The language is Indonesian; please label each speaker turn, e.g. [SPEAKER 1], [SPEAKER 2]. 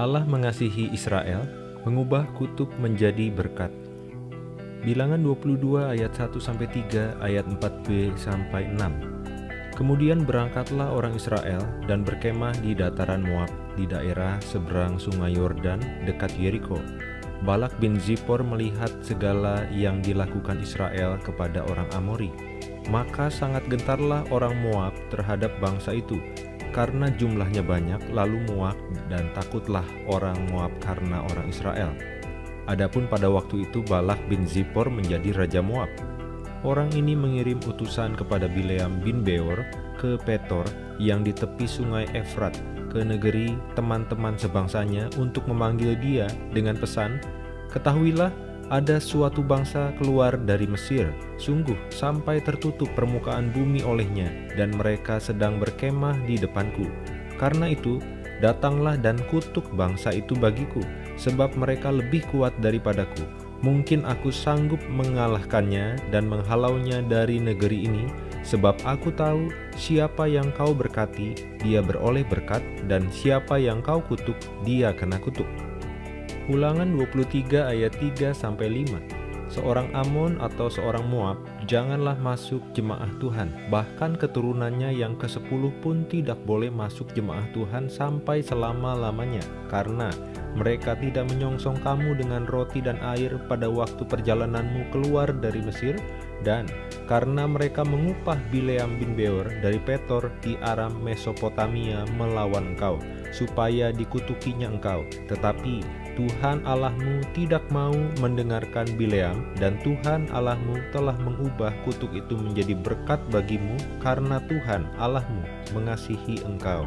[SPEAKER 1] Allah mengasihi Israel, mengubah kutuk menjadi berkat. Bilangan 22 ayat 1-3 ayat 4b sampai 6. Kemudian berangkatlah orang Israel dan berkemah di dataran Moab di daerah seberang sungai Yordan dekat Yeriko. Balak bin Zippor melihat segala yang dilakukan Israel kepada orang Amori. Maka sangat gentarlah orang Moab terhadap bangsa itu, karena jumlahnya banyak, lalu muak dan takutlah orang Moab karena orang Israel. Adapun pada waktu itu Balak bin Zippor menjadi raja Moab. Orang ini mengirim utusan kepada Bileam bin Beor ke Petor yang di tepi sungai Efrat ke negeri teman-teman sebangsanya untuk memanggil dia dengan pesan, Ketahuilah, ada suatu bangsa keluar dari Mesir, sungguh sampai tertutup permukaan bumi olehnya, dan mereka sedang berkemah di depanku. Karena itu, datanglah dan kutuk bangsa itu bagiku, sebab mereka lebih kuat daripadaku. Mungkin aku sanggup mengalahkannya dan menghalaunya dari negeri ini, Sebab aku tahu siapa yang kau berkati, dia beroleh berkat, dan siapa yang kau kutuk, dia kena kutuk. Ulangan 23 ayat 3-5 Seorang Amon atau seorang Moab janganlah masuk jemaah Tuhan, bahkan keturunannya yang ke-10 pun tidak boleh masuk jemaah Tuhan sampai selama-lamanya, karena mereka tidak menyongsong kamu dengan roti dan air pada waktu perjalananmu keluar dari Mesir, dan karena mereka mengupah Bileam bin Beor dari Petor di Aram Mesopotamia melawan engkau, supaya dikutukinya engkau. Tetapi Tuhan Allahmu tidak mau mendengarkan Bileam dan Tuhan Allahmu telah mengubah kutuk itu menjadi berkat bagimu karena Tuhan Allahmu mengasihi engkau.